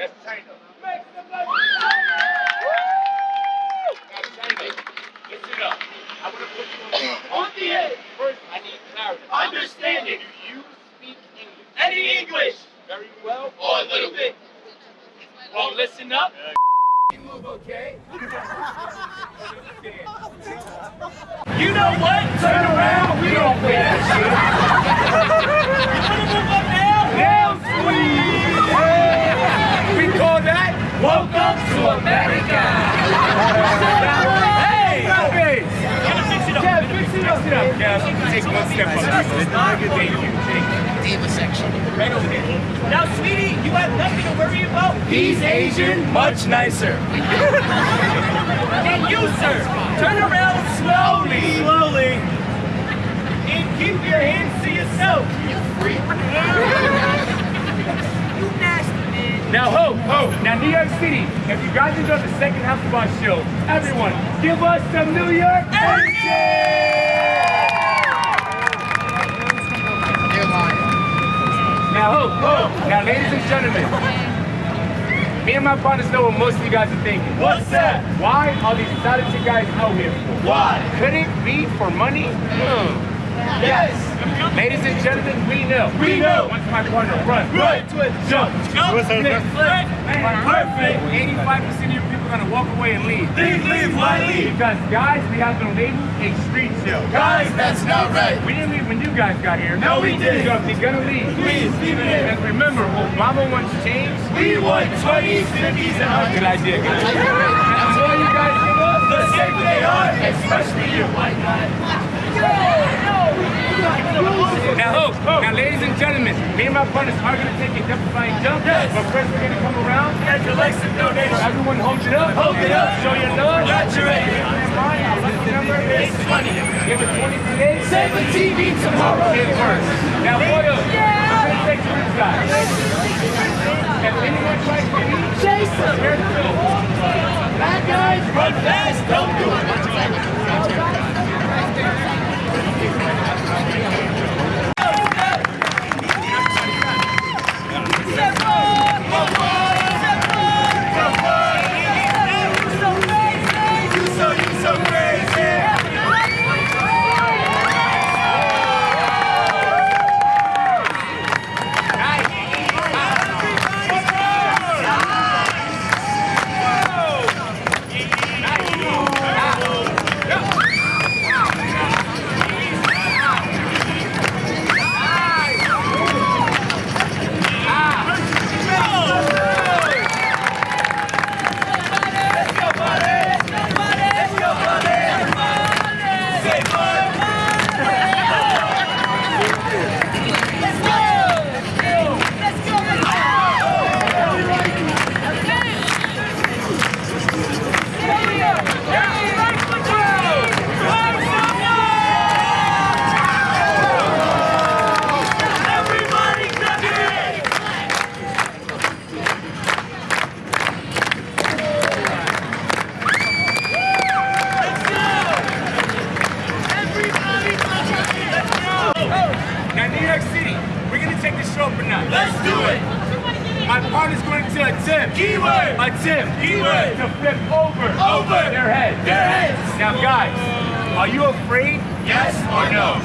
That's China. Make some noise. Now, China, listen up. I want to put you on, On the edge. First, I need clarity. Understanding. Do you speak English? Any English? Very well. Or a little bit. Well, listen up. Move, okay? You know what? Turn around. We don't play that shit. you wanna move up now? Now squeeze. We call that Welcome to America. hey, stop it. Fix it up. Yeah, fix it up. Yeah, take one step section. Now, sweetie, you have nothing to worry about. He's Asian, much nicer. and you, sir, turn around slowly. Slowly. And keep your hands to yourself. You freak. you nasty, man. Now, ho, ho. Now, New York City, if you guys enjoyed the second half of our show, everyone, give us some New York energy! They're lying. Now. Now, ladies and gentlemen, me and my partners know what most of you guys are thinking. What's that? Why are these talented guys out here for? Why? Could it be for money? Hmm. Yes. Ladies and gentlemen, we know. We know. Once my partner runs, run, twist, jump, jump, flip, flip, perfect. 85% of you people are gonna walk away and leave. Leave, leave, why leave? Because guys, we have been labeled a street show. Guys, that's not right. We didn't leave when you guys got here. No, we didn't. So if you're gonna leave, please leave it in. And remember, Obama wants change. We want 20s, 50s, and 100s. Good idea, guys. That's all you guys give us. The same they are, especially you, white guy. Now, ho, now, ladies and gentlemen, me and my partners are going to take a death-defying jump. Yes. But first, we're going to come around. Get your legs and donation. Everyone hold it up. Hold it up. Show your love. Got your lucky number is 20. Give it 20 today. Save the TV tomorrow. It works. Now, Boyle, I'm show up a notch. Let's do it. My partner's going to attempt. Keyword. Attempt. Keyword. To flip over. Over. Their head. Their heads. Now, guys, are you afraid? Yes or no?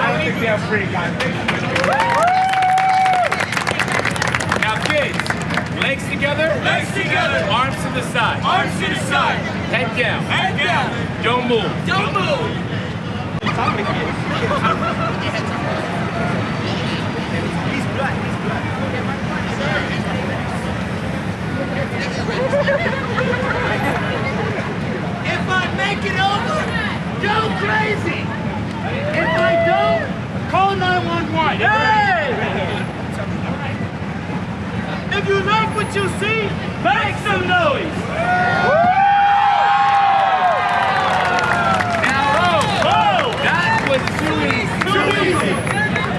I think they're afraid, guys. Now, kids, legs together. Legs together. Arms to the side. Arms to the side. Head down. Head down. Don't move. Don't move. If I make it over, go crazy. If I don't, call 911. Hey! If you see, make some noise.